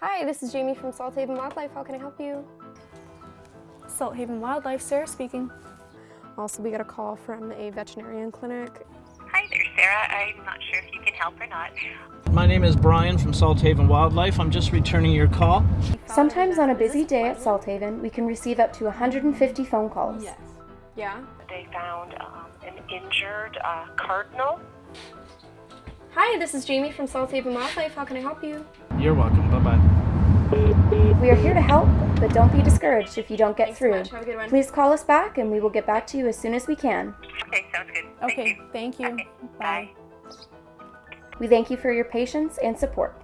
Hi, this is Jamie from Salt Haven Wildlife. How can I help you? Salt Haven Wildlife, Sarah speaking. Also, we got a call from a veterinarian clinic. Hi there, Sarah. I'm not sure if you can help or not. My name is Brian from Salt Haven Wildlife. I'm just returning your call. Sometimes on a busy day at Salt Haven, we can receive up to 150 phone calls. Yes. Yeah? They found um, an injured uh, cardinal. Hi, this is Jamie from Salt Haven Wildlife. How can I help you? You're welcome. Bye bye. We are here to help, but don't be discouraged if you don't get Thanks so through. much. Have a good one. Please call us back and we will get back to you as soon as we can. Okay, sounds good. Thank Okay, you. thank you. Okay, Bye. bye. We thank you for your patience and support.